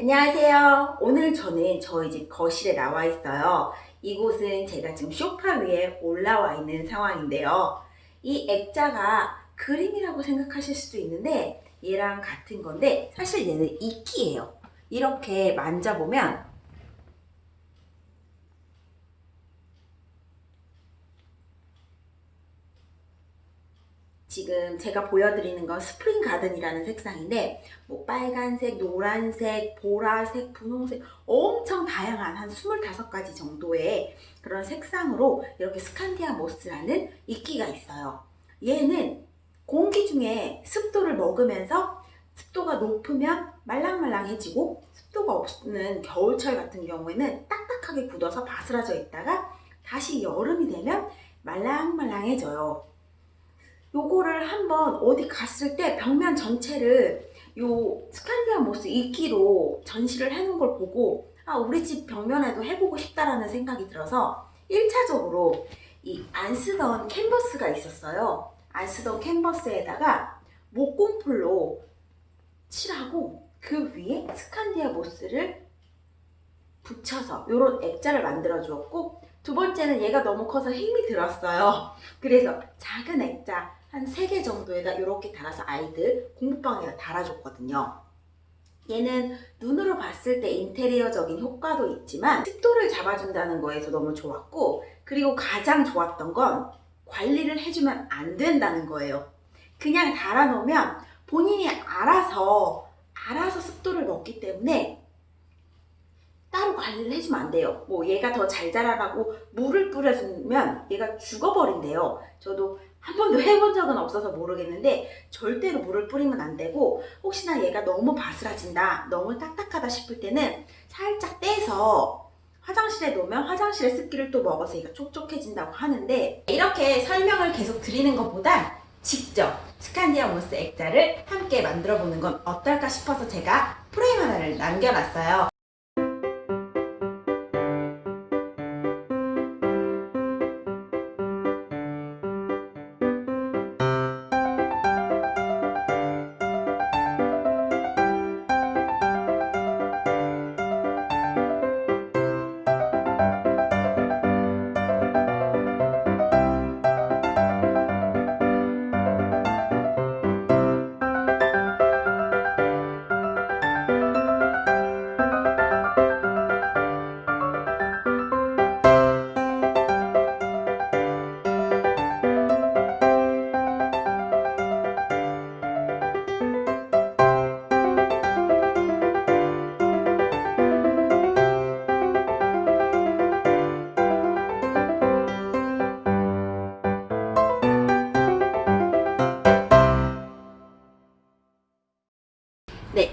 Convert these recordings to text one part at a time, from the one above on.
안녕하세요. 오늘 저는 저희 집 거실에 나와 있어요. 이곳은 제가 지금 소파 위에 올라와 있는 상황인데요. 이 액자가 그림이라고 생각하실 수도 있는데 얘랑 같은 건데 사실 얘는 이끼예요. 이렇게 만져보면 지금 제가 보여드리는 건 spring garden이라는 색상인데 뭐 빨간색, 노란색, 보라색, 분홍색 엄청 다양한 한 25가지 정도의 그런 색상으로 이렇게 스칸디아 모스라는 이끼가 있어요. 얘는 공기 중에 습도를 먹으면서 습도가 높으면 말랑말랑해지고 습도가 없는 겨울철 같은 경우에는 딱딱하게 굳어서 바스라져 있다가 다시 여름이 되면 말랑말랑해져요. 요거를 한번 어디 갔을 때 벽면 전체를 요 스칸디아 모스 이끼로 전시를 해놓은 걸 보고 아 우리 집 벽면에도 해보고 싶다라는 생각이 들어서 1차적으로 이 안 쓰던 캔버스가 있었어요. 안 쓰던 캔버스에다가 목공풀로 칠하고 그 위에 스칸디아 모스를 붙여서 이런 액자를 만들어 주었고 두 번째는 얘가 너무 커서 힘이 들었어요. 그래서 작은 액자 한 3개 정도에다 이렇게 달아서 아이들 공부방에다 달아줬거든요. 얘는 눈으로 봤을 때 인테리어적인 효과도 있지만 습도를 잡아준다는 거에서 너무 좋았고 그리고 가장 좋았던 건 관리를 해주면 안 된다는 거예요. 그냥 달아놓으면 본인이 알아서 알아서 습도를 먹기 때문에 따로 관리를 해주면 안 돼요. 뭐 얘가 더 잘 자라라고 물을 뿌려주면 얘가 죽어버린대요. 저도 한 번도 해본 적은 없어서 모르겠는데 절대로 물을 뿌리면 안 되고 혹시나 얘가 너무 바스라진다, 너무 딱딱하다 싶을 때는 살짝 떼서 화장실에 놓으면 화장실의 습기를 또 먹어서 얘가 촉촉해진다고 하는데 이렇게 설명을 계속 드리는 것보다 직접 스칸디아 모스 액자를 함께 만들어 보는 건 어떨까 싶어서 제가 프레임 하나를 남겨놨어요.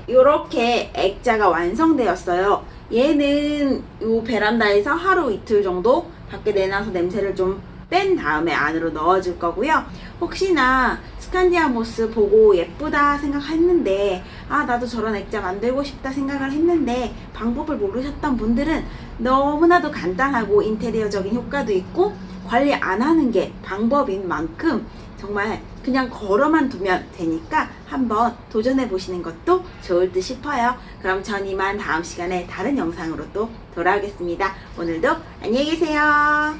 이렇게 액자가 완성되었어요. 얘는 이 베란다에서 하루 이틀 정도 밖에 내놔서 냄새를 좀 뺀 다음에 안으로 넣어줄 거고요. 혹시나 스칸디아 모스 보고 예쁘다 생각했는데 아 나도 저런 액자 만들고 싶다 생각을 했는데 방법을 모르셨던 분들은 너무나도 간단하고 인테리어적인 효과도 있고 관리 안 하는 게 방법인 만큼 정말 그냥 걸어만 두면 되니까 한번 도전해 보시는 것도 좋을 듯 싶어요. 그럼 전 이만 다음 시간에 다른 영상으로 또 돌아오겠습니다. 오늘도 안녕히 계세요.